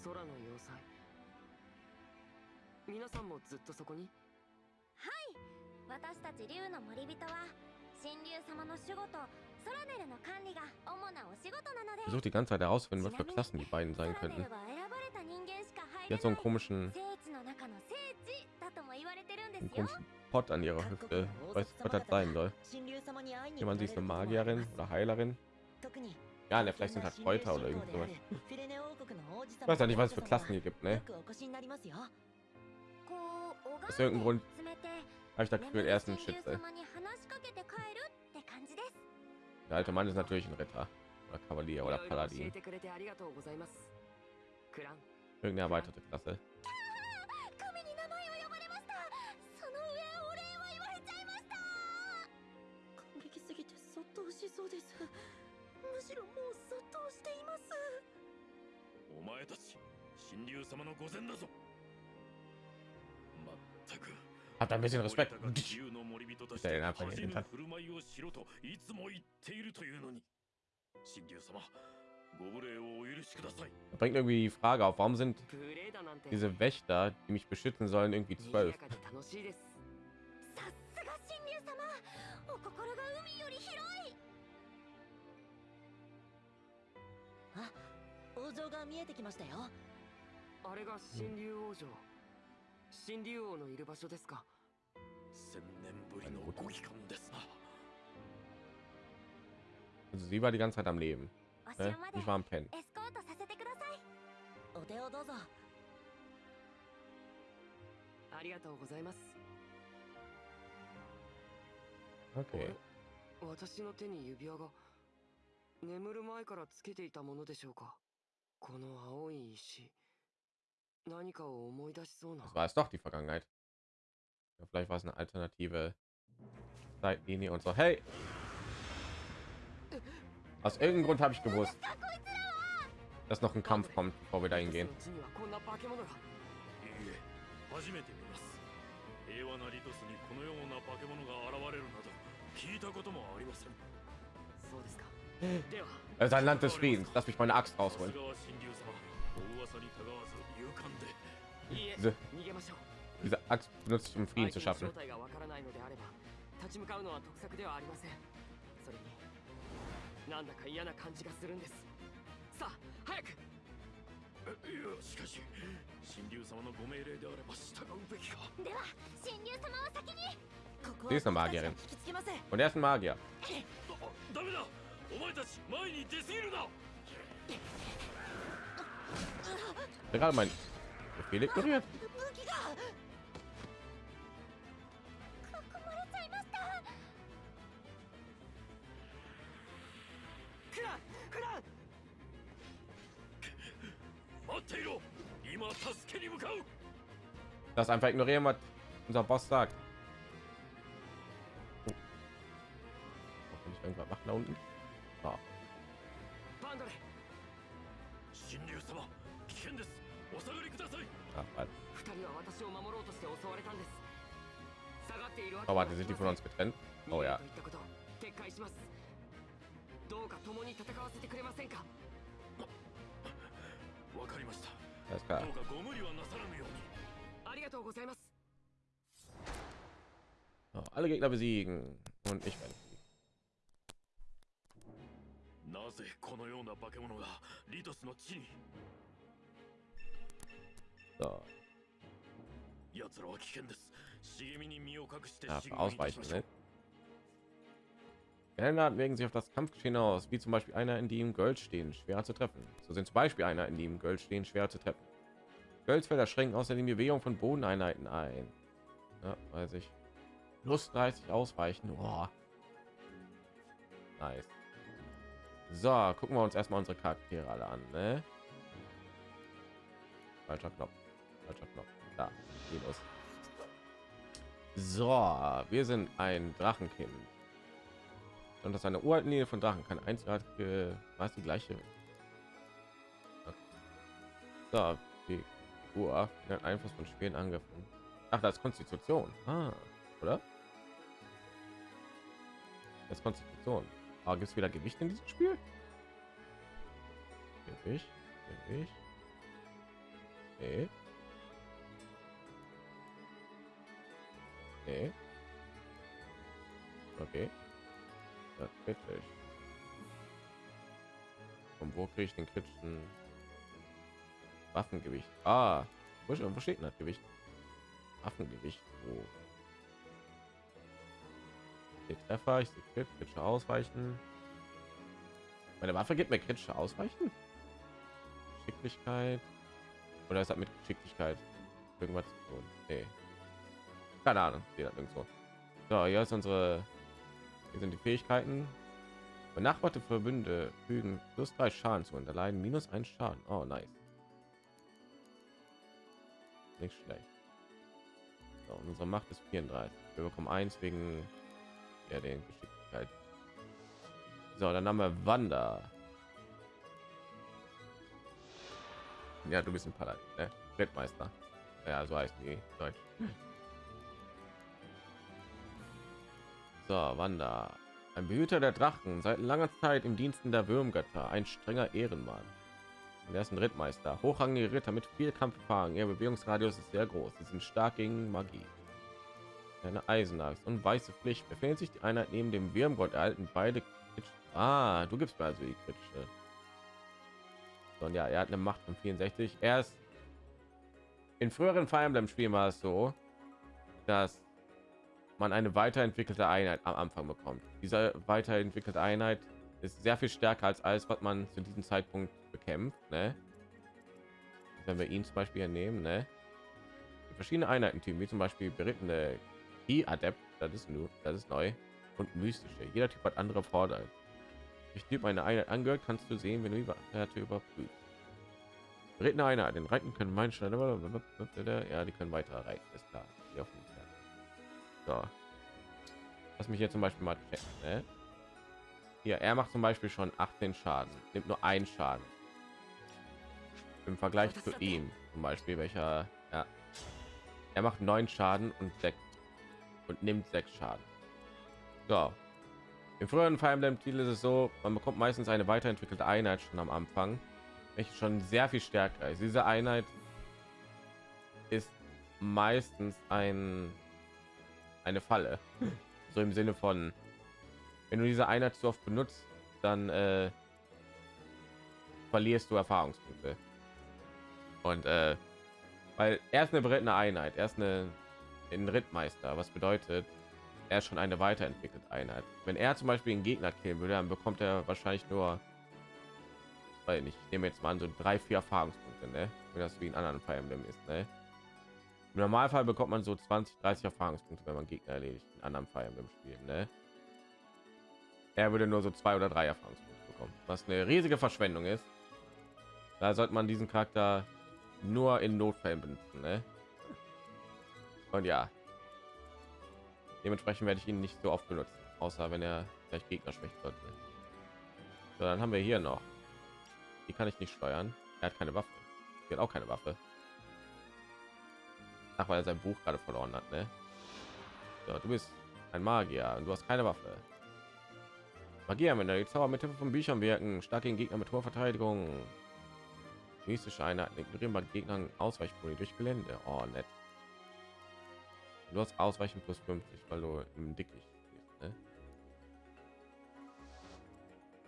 空の要塞。皆さんもずっとそこに？私たち竜の森人は神竜様の守護とソラネルの管理が主なお仕事なので ich versuche die ganze Zeit herauszufinden, was für Klassen die beiden ソ sein ラネ könnten. ルは選ばれた人間しか入 Die れ hat so な einen い komischen, 聖地の中の聖地だとも言われてるんで einen すよ komischen Pot an ihrer Hüfte. Ich weiß nicht, was das sein soll. 神竜様に会いに Jemand sie ist eine Magierin oder Heilerin. 特に Ja, ne, vielleicht sind halt Kräuter oder irgend sowas. フィレネ王国の王子 Ich weiß ja nicht, was es für Klassen hier gibt, よ ne? Aus irgendeinem Grund habe ich das Gefühl, er ist ein Schütze. Der alte Mann ist natürlich ein Ritter oder Kavalier oder Paladin. Irgendeine erweiterte Klasse. Hat ein bisschen Respekt. Da bringt irgendwie die Frage auf, warum sind diese Wächter, die mich beschützen sollen, irgendwie zwölf? Hm. 新竜王のいる場所ですか？千年ぶりのご帰還ですな Also sie war die ganze Zeit am Leben. Ne? Ich war am Pennen. Okay. 私の手に指輪が眠る前からつけていたものでしょうか？この青い石 Das war es doch die Vergangenheit. Ja, vielleicht war es eine alternative Zeitlinie und so. Hey! Aus irgendeinem Grund habe ich gewusst, dass noch ein Kampf kommt, bevor wir dahin gehen. リトスの地にはこんな化け物がいいえ初めて見ます平和なリトスにこのような化け物が現れるなど聞いたこともありませんそうですかでは Es ist ein Land des Friedens. Lass mich meine Axt さす rausholen. Diese, diese Axt benutze ich, um Frieden zu schaffen. Sie ist eine Magierin. Und er ist ein Magier. お前たち前に出すぎるな Ja, gerade mein Befehl ignoriert. Das einfach ignorieren, was unser Boss sagt. Oh. Kann ich irgendwas machen da unten? にありがとうございます So, alle Gegner besiegen. Und ich werde. なぜこのような化け物がリトスの地に So, 奴らは危険です Dafür ausweichen will. Geländer ne? legen sich auf das Kampfgeschehen aus, wie zum Beispiel einer, in dem Gold stehen, schwer zu treffen. So sind zum Beispiel einer, in dem Gold stehen, schwer zu treffen. Goldfelder schränken außerdem die Bewegung von Bodeneinheiten ein. Ja, weiß ich. Plus 30 ausweichen. Oh. Nice. So, gucken wir uns erstmal unsere Charaktere alle an. Ne? Falscher Knopf. Falscher Knopf. Da, geht los. So, wir sind ein Drachenkind. Und das eine uralte Linie von Drachen kann einzigartige, was die gleiche. Okay. So, die Uhr den Einfluss von schweren Angriffen. Ach, das ist Konstitution. Ah, oder? Das ist Konstitution. Aber gibt es wieder Gewicht in diesem Spiel? Gewicht, Gewicht. Nee. Nee. Okay. Das kritisch. Und wo kriege ich den kritischen Waffengewicht? Ah, wo, steht denn das Gewicht? Waffengewicht. Wo? Die Treffer, ich sehe Crit, kritische Ausweichen. Meine Waffe gibt mir kritische Ausweichen? Geschicklichkeit. Oder ist das mit Geschicklichkeit irgendwas zu tun? Nee. Keine Ahnung, steht das irgendwo. So, hier ist unsere. Hier sind die Fähigkeiten. Benachbarte Verbünde fügen plus drei Schaden zu und erleiden minus ein Schaden. Oh, nice. Nicht schlecht. So, unsere Macht ist 34. Wir bekommen eins wegen ja, den Geschicklichkeit. So, dann haben wir Wanda. Ja, du bist ein Paladin, ne? Weltmeister. Ja, so heißt die Deutsch. So, Wanda. Ein Behüter der Drachen, seit langer Zeit im Diensten der Würmgötter, ein strenger Ehrenmann. Er ist ein Rittmeister, hochrangige Ritter mit viel Kampferfahrung. Ihr Bewegungsradius ist sehr groß. Sie sind stark gegen Magie. Eine Eisenaxt und weiße Pflicht befindet sich die Einheit neben dem Wirmgott erhalten beide. Ah, du gibst mir also die kritische. Und ja, er hat eine Macht von 64. Er ist in früheren Fire Emblem Spielen war es so, dass man eine weiterentwickelte Einheit am Anfang bekommt. Diese weiterentwickelte Einheit ist sehr viel stärker als alles, was man zu diesem Zeitpunkt bekämpft. Ne? Wenn wir ihn zum Beispiel nehmen, ne? verschiedene Einheiten Team, wie zum Beispiel berittene die Adept, das ist nur, das ist neu und mystische. Jeder Typ hat andere Vorteile. Ich Typ eine Einheit angehört, kannst du sehen, wenn du Werte überprüfst. Berittene Einheit, den Reiten können meinen ja, die können weiter reiten, ist klar. So. Lass mich jetzt zum Beispiel mal checken. Ne? Hier, er macht zum Beispiel schon 18 Schaden, nimmt nur einen Schaden. Im Vergleich zu ihm, zum Beispiel, welcher, ja, er macht neun Schaden und sechs und nimmt sechs Schaden. So. Im früheren Fire Emblem Titel ist es so, man bekommt meistens eine weiterentwickelte Einheit schon am Anfang, welche schon sehr viel stärker ist. Diese Einheit ist meistens ein eine Falle. So im Sinne von, wenn du diese Einheit zu oft benutzt, dann äh, verlierst du Erfahrungspunkte. Und äh, weil er ist eine berittene Einheit, er ist eine ein Rittmeister, was bedeutet, er ist schon eine weiterentwickelte Einheit. Wenn er zum Beispiel einen Gegner killen würde, dann bekommt er wahrscheinlich nur, weil ich nehme jetzt mal an, so drei, vier Erfahrungspunkte, ne? Wenn das wie in anderen Fire Emblem ist, ne? Im Normalfall bekommt man so 20, 30 Erfahrungspunkte, wenn man Gegner erledigt in anderen Fire Emblem Spielen, ne? Er würde nur so zwei oder drei Erfahrungspunkte bekommen, was eine riesige Verschwendung ist. Da sollte man diesen Charakter nur in Notfällen benutzen, ne? Und ja, dementsprechend werde ich ihn nicht so oft benutzen, außer wenn er vielleicht Gegner schwächt sollte. So, dann haben wir hier noch. Die kann ich nicht steuern. Er hat keine Waffe. Er hat auch keine Waffe. Ach, weil er sein Buch gerade verloren hat, ne? So, du bist ein Magier und du hast keine Waffe. Magier, wenn die Zauber mit Hilfe von Büchern wirken, stark gegen Gegner mit hoher Verteidigung. Mystische Einheiten ignorieren bei Gegnern Ausweichboni durch Gelände. Oh, nett. Du hast Ausweichen plus 50, weil du im Dickicht bist, ne?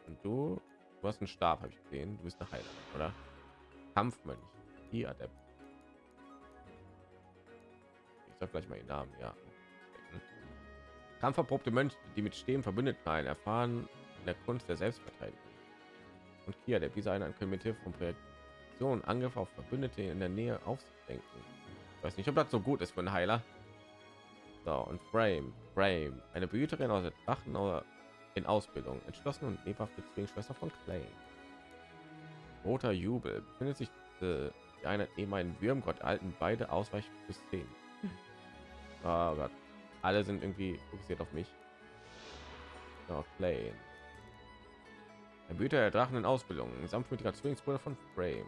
Und du, du hast einen Stab, habe ich gesehen. Du bist eine Heiler, oder? Kampfmönch. Hier, Adept. Sag gleich mal den Namen, ja. Kampferprobte Mönche, die mit Stehen verbündet sein, erfahren in der Kunst der Selbstverteidigung. Und hier, der diese eine können mit Hilfe von Projektion Angriff auf Verbündete in der Nähe aufzudenken. Ich weiß nicht, ob das so gut ist für einen Heiler. So, und Frame, Frame, eine Behüterin aus der Drachen in Ausbildung, entschlossen und lebhafte Zwillingsschwester von Clay. Roter Jubel befindet sich äh, eine neben einen Würmgott alten beide ausweichen bis 10. Oh Gott. Alle sind irgendwie fokussiert auf mich. So, Clay. Der Büter der Drachen in Ausbildung, sanftmütiger Zwillingsbruder von Frame.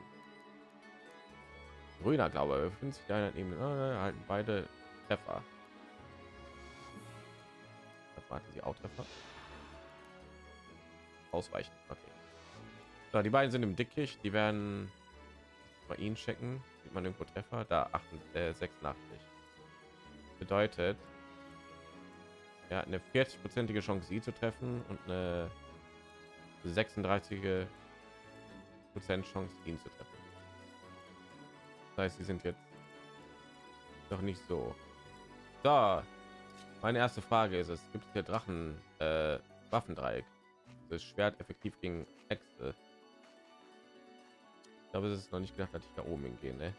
Grüner Glaube. Befindet sich einer neben äh, halten beide Treffer. Warten sie auch treffer ausweichen. Okay. So, die beiden sind im dickicht. Die werden bei ihnen checken. Sieht man irgendwo treffer? Da 8 äh, 86 bedeutet ja eine 40 prozentige chance sie zu treffen und eine 36 prozent chance ihn zu treffen das heißt sie sind jetzt noch nicht so da meine erste Frage ist, es gibt hier Drachen äh, Waffendreieck. Das Schwert effektiv gegen Äxte. Ich glaube, es ist noch nicht gedacht, dass ich da oben hingehe, ne?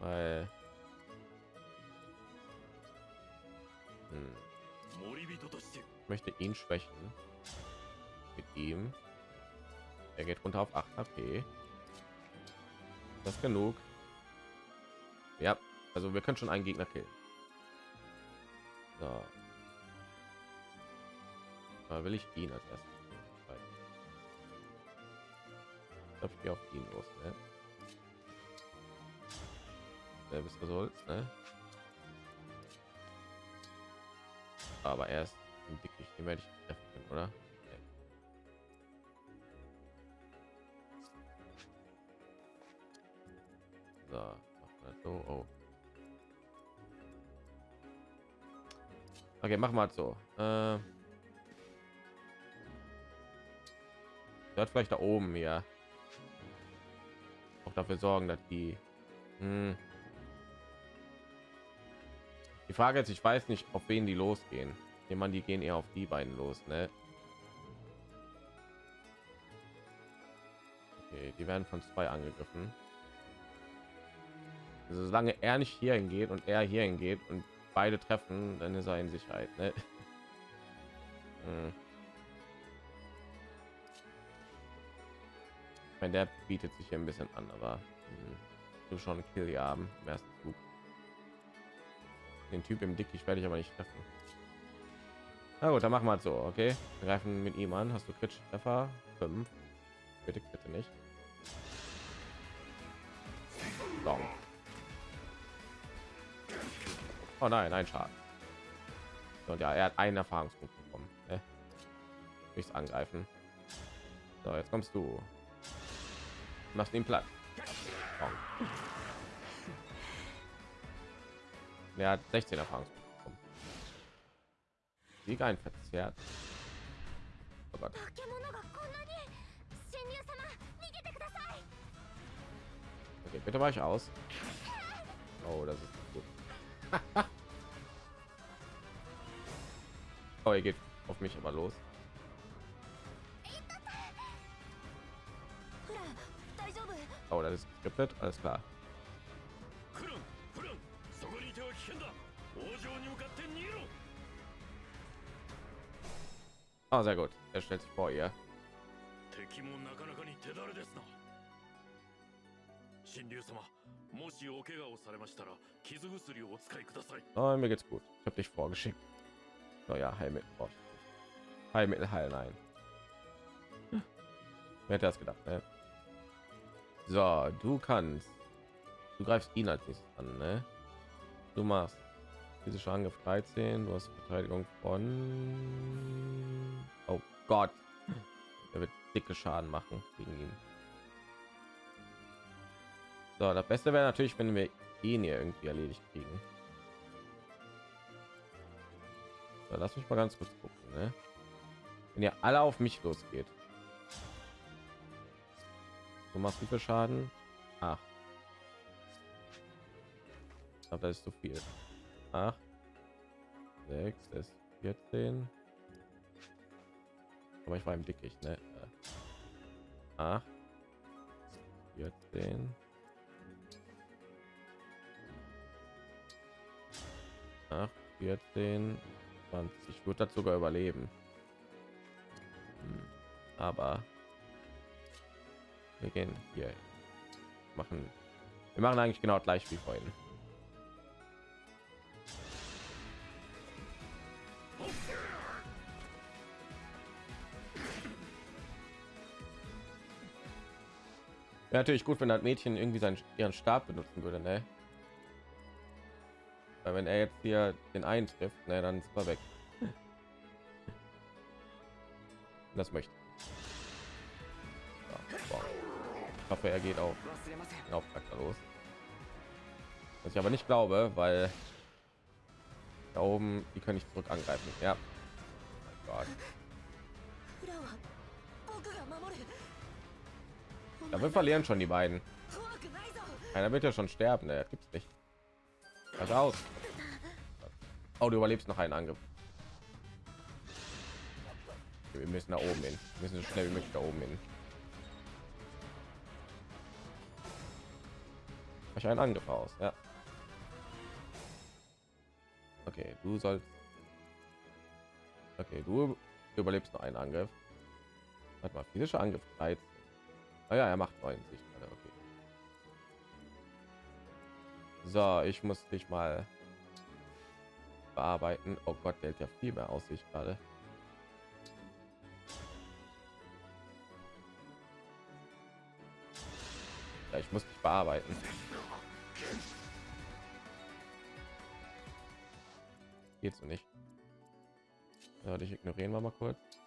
Weil hm. ich möchte ihn schwächen mit ihm. Er geht runter auf 8 HP. Das ist genug. Ja, also wir können schon einen Gegner killen. So. Da will ich ihn als erstes. Ich glaube, auf ihn los, ne? Selbes Result, ne? Aber erst ein Dickicht, den werde ich treffen können, oder? So, machen so. Oh. Okay, machen wir so. Äh, wird vielleicht da oben ja auch dafür sorgen, dass die. Hm. Die Frage ist, ich weiß nicht, auf wen die losgehen. Jemand, die gehen eher auf die beiden los, ne? Okay, die werden von zwei angegriffen. Also, solange er nicht hier hingeht und er hier hingeht und beide treffen, dann ist er in Sicherheit. Ne? *laughs* Hm. Ich meine, der bietet sich hier ein bisschen an, aber hm, du schon Kill haben im ersten. Den Typ im Dickicht werde ich aber nicht treffen. Na gut, dann machen wir es so, okay? Wir greifen mit ihm an. Hast du Crit Treffer? 5. Bitte, bitte nicht. So. Oh nein, ein Schaden. Und ja, er hat einen Erfahrungspunkt bekommen. Ne? Nichts angreifen. So, jetzt kommst du. Machst ihn platt. Oh er hat 16 Erfahrungspunkte bekommen. Sieg ein verzerrt. Oh Gott. Okay, bitte war ich aus. Oh, das ist gut. *laughs* oh, ihr geht auf mich aber los. Oh, das ist skriptet, alles klar. Ah, sehr gut. Er stellt sich vor ihr. 敵もなかなかに手だれですな神竜様もしお怪我をされましたら傷薬をお使いください Oh, mir geht's gut. Ich habe dich vorgeschickt. Oh ja, Heilmittel. brauch ich nicht. Heilmittel heilen nein. Wer hätte das gedacht, ne? So, du kannst. Du greifst ihn als nächstes an, ne? Du machst physische Angriff 13, du hast Verteidigung von Oh Gott. Er wird dicke Schaden machen gegen ihn. So, das Beste wäre natürlich, wenn wir ihn hier irgendwie erledigt kriegen. So, lass mich mal ganz kurz gucken. Ne? Wenn ihr alle auf mich losgeht. Du machst wie viel Schaden? Ach. Glaube, das ist zu viel. 8, 6, ist 14. Aber ich war im Dickicht, ne? 8, 14. 8, 14, 20. Ich würde das sogar überleben. Hm, Aber wir gehen hier machen. Wir machen eigentlich genau gleich wie vorhin. Wäre natürlich gut, wenn das Mädchen irgendwie seinen ihren Stab benutzen würde, ne? Weil wenn er jetzt hier den einen trifft, ne, dann ist er weg. *laughs* Das möchte. Ich hoffe, er geht auch auf los. Was ich aber nicht glaube, weil da oben die können nicht zurück angreifen. Ja. Oh Da wir verlieren schon die beiden. Einer wird ja schon sterben, ne? Gibt's nicht. Was aus? Oh, du überlebst noch einen Angriff. Wir müssen nach oben hin. Wir müssen so schnell wie möglich da oben hin. Ich einen Angriff aus, ja. Okay, du sollst. Okay, du überlebst noch einen Angriff. Hat mal, physischer Angriff 13. Ah ja, er macht 90 gerade. Okay. So, ich muss dich mal bearbeiten. Oh Gott, der hält ja viel mehr aus sich gerade. Ja, ich muss dich bearbeiten. Geht so nicht. Ja, dich ignorieren wir mal kurz.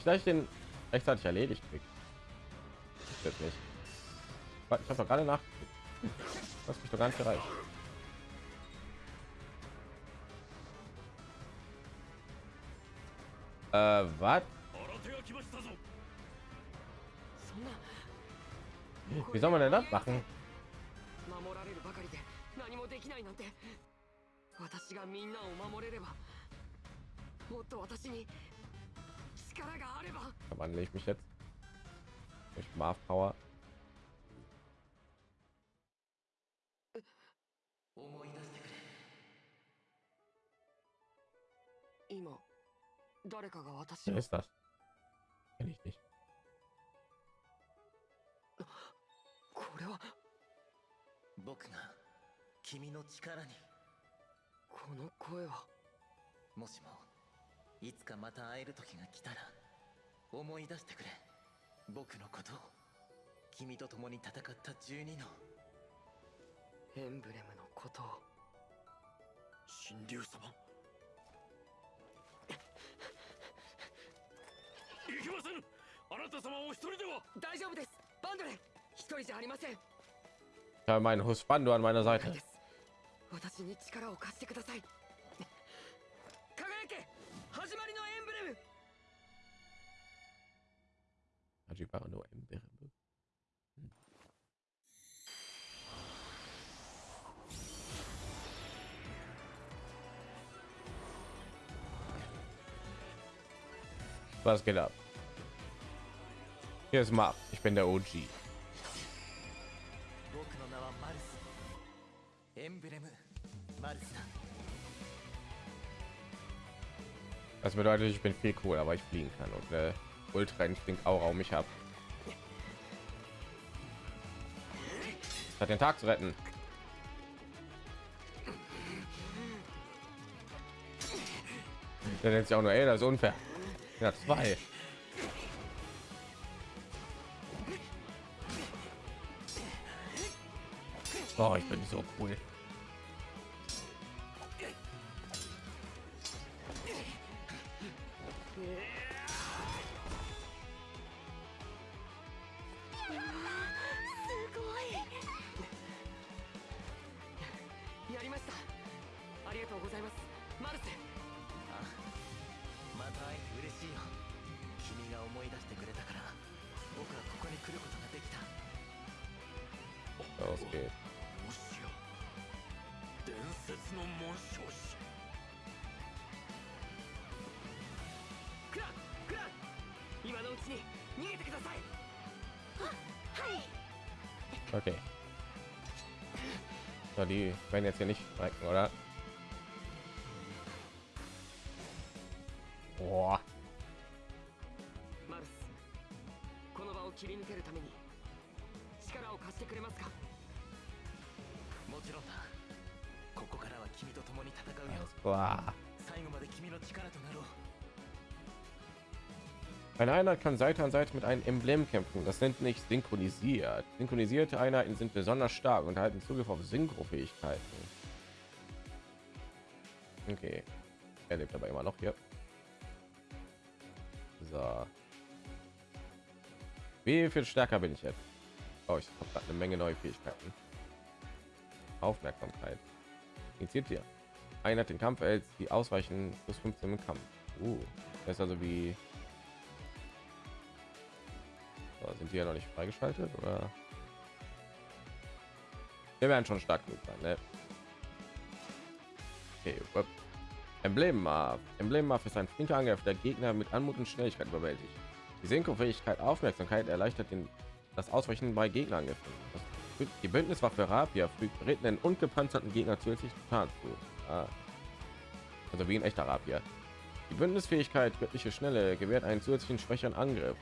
Ich habe mich gleich den rechtzeitig erledigt kriegt. Jetzt nicht. Warte, Ich habe doch gerade nach. Was mich doch gar nicht erreicht. Äh, was? 新手が来ましたぞそんな Wie soll man denn das machen? 守られるばかりで何もできないなんて私がみんなを守れればもっと私に力があれば Verwandle ich mich jetzt durch Marv Power. Wer ist das? Kenn ich nicht. Bokuga, 君の力に。この声は。もしも。いつかまた会える時が来たら思い出してくれ。僕のことを君と共に戦った12のエンブレムのことを。神竜様。いけませぬ。あなた様お一人では。大丈夫です。バンドレ一人じゃありません。Ich habe meinen Husbando an meiner 了 Seite. 解です。私に力を貸してください Używa ono ember. Hmm. Was geht ab? Hier ist Map. Ich bin der OG. Das bedeutet, ich bin viel cooler, aber ich fliegen kann und äh Ultra Instinkt Aura um mich ab. Hat den Tag zu retten. Der nennt sich auch nur, ey, das ist unfair. Ja, zwei. Oh, ich bin so cool. Werden jetzt hier nicht streiken, oder? Boah. この場を切り抜けるために力を貸してくれますか？もちろんだここからは君と共に戦うよ.最後まで君の力となろう Eine Einheit kann Seite an Seite mit einem Emblem kämpfen. Das nennt nicht synchronisiert. Synchronisierte Einheiten sind besonders stark und erhalten Zugriff auf Synchro-Fähigkeiten. Okay. Er lebt aber immer noch hier. So. Wie viel stärker bin ich jetzt? Oh, ich habe eine Menge neue Fähigkeiten. Aufmerksamkeit. Initiiert hier. Einheit den Kampf erhält die Ausweichen plus 15 im Kampf. Uh, das ist also wie sind die ja noch nicht freigeschaltet oder? Wir werden schon stark genug sein, ne? Okay, wupp. Emblem Marv. Emblem Marv ist ein flinker Angriff, der Gegner mit Anmut und Schnelligkeit überwältigt. Die Synchro-Fähigkeit Aufmerksamkeit erleichtert den, das Ausweichen bei. Das, die Bündniswaffe Rapier fügt berittenen und gepanzerten Gegner zusätzlich zu. Ah. Also wie ein echter Rapier. Die Bündnisfähigkeit göttliche Schnelle gewährt einen zusätzlichen schwächeren Angriff.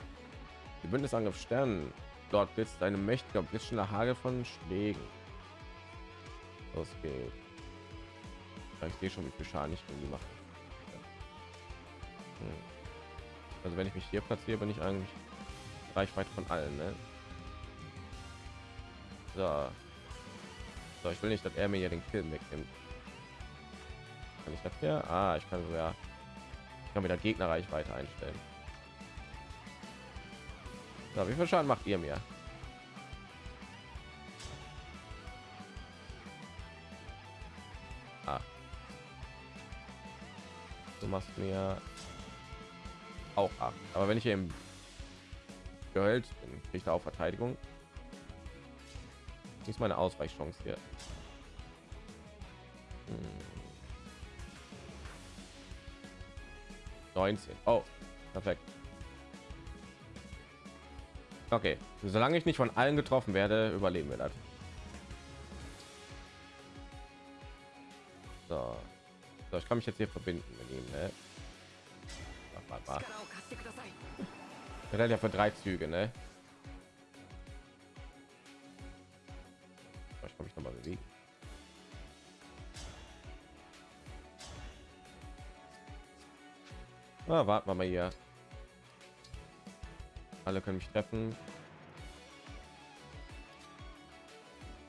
Die Bündnisangriff Sternen. Dort blitzt eine mächtiger blitzschneller Hagel von Schlägen. Los geht's. Ich sehe schon, wie viel Schaden die mache. Hm. Also wenn ich mich hier platziere, bin ich eigentlich Reichweite von allen. Ne? So. so, ich will nicht, dass er mir hier den Kill wegnimmt. Kann ich das hier? Ah, ich kann sogar ich kann wieder Gegnerreichweite einstellen. So, wie viel Schaden macht ihr mir? Ah. Du machst mir auch ab. Aber wenn ich im Gehalt bin, da auch Verteidigung. Ist meine Ausweichchance hier. Hm. 19. Oh, perfekt. Okay, solange ich nicht von allen getroffen werde, überleben wir das. So. so ich kann mich jetzt hier verbinden mit ihm. Ne? Der hat ja für drei Züge, ne? Ich komme ich noch mal bewegen. Na, warten wir mal hier. Alle können mich treffen.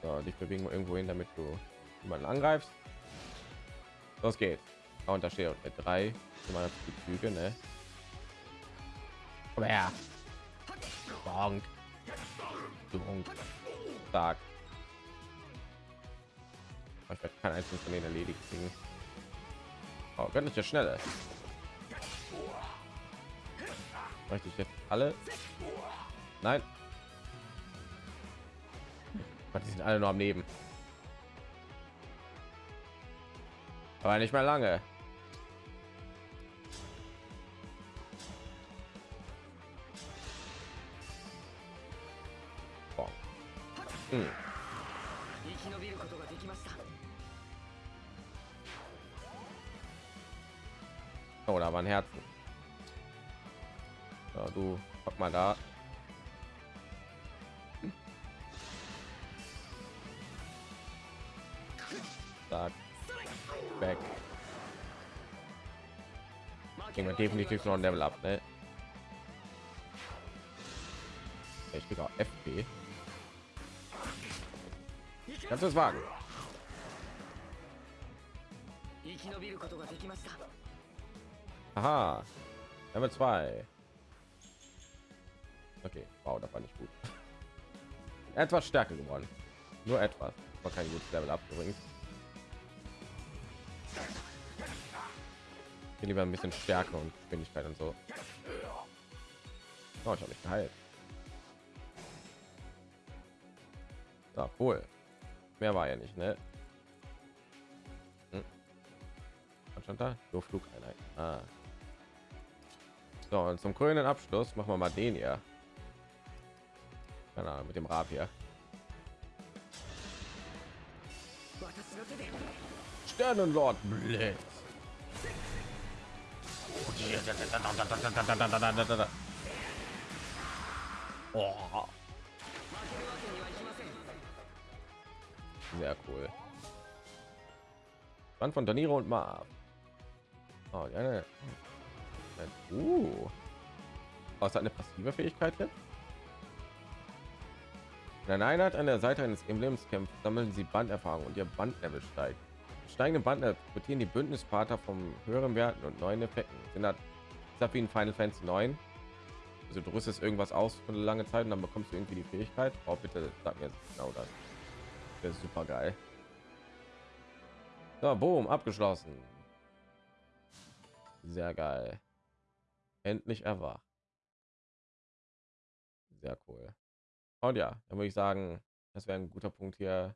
So, dich bewegen wir irgendwo hin, damit du jemanden angreifst. Los geht's. Ah, und da steht mit drei immer die Züge, ne? Komm her. Bonk. Bonk. Stark. Aber Ich werde kein einzelnes von denen erledigt kriegen. Oh, göttliche Schnelle. Möchte ich jetzt alle? Nein. Gott, die sind alle nur am Leben. Aber nicht mehr lange. Hm. Oh, da waren Herzen mal du pack mal da. Stark. weg kriegen wir definitiv noch ein level ab ne? ich bin auch fp kannst du es wagen? Aha. Level 2 etwas stärker geworden. Nur etwas. War kein gutes Level. Hier lieber ein bisschen Stärke und Geschwindigkeit und so. Oh, ich habe mich geheilt. Cool. Mehr war ja nicht, ne? Hm. Da? Nur Flugeinheit. Ah. So, und zum grünen Abschluss machen wir mal den hier keine Ahnung, mit dem Rapier. Sternenlord Blitz. Oh. Sehr cool. Band von Daniro und Marv. Oh, ja, ne. Äh, uh. Oh, ist eine passive Fähigkeit jetzt? Wenn eine Einheit an der Seite eines Emblems kämpft, sammeln sie Banderfahrung und ihr Bandlevel steigt. Steigende Band profitieren die Bündnispartner vom höheren Werten und neuen Effekten. Sind das, wie in Final Fantasy 9? Also du rüstest irgendwas aus für eine lange Zeit und dann bekommst du irgendwie die Fähigkeit. Oh, bitte sag mir genau das. Das ist super geil. So, boom, abgeschlossen. Sehr geil. Endlich erwacht. Sehr cool. Und ja, dann würde ich sagen, das wäre ein guter Punkt hier,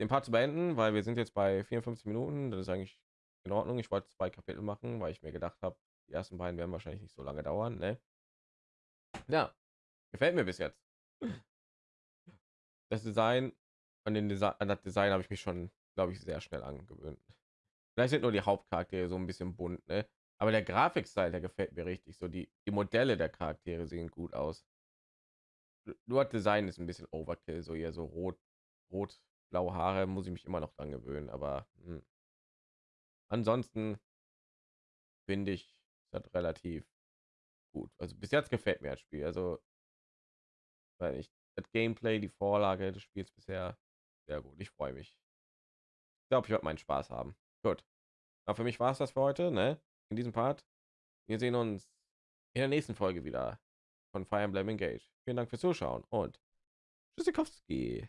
den Part zu beenden, weil wir sind jetzt bei 54 Minuten. Das ist eigentlich in Ordnung. Ich wollte zwei Kapitel machen, weil ich mir gedacht habe, die ersten beiden werden wahrscheinlich nicht so lange dauern. Ne? Ja, gefällt mir bis jetzt. Das Design an den Design, an das Design habe ich mich schon, glaube ich, sehr schnell angewöhnt. Vielleicht sind nur die Hauptcharaktere so ein bisschen bunt, ne? Aber der Grafikstil, der gefällt mir richtig. So die, die Modelle der Charaktere sehen gut aus nur Design ist ein bisschen Overkill, so eher so rot, rot, blaue Haare muss ich mich immer noch dran gewöhnen, aber mh. ansonsten finde ich das relativ gut. Also bis jetzt gefällt mir das Spiel, also weil ich das Gameplay, die Vorlage des Spiels bisher sehr gut. Ich freue mich. Ich glaube, ich werde meinen Spaß haben. Gut. Aber für mich war es das für heute, ne? In diesem Part. Wir sehen uns in der nächsten Folge wieder von Fire Emblem Engage. Vielen Dank fürs Zuschauen und Tschüssikowski.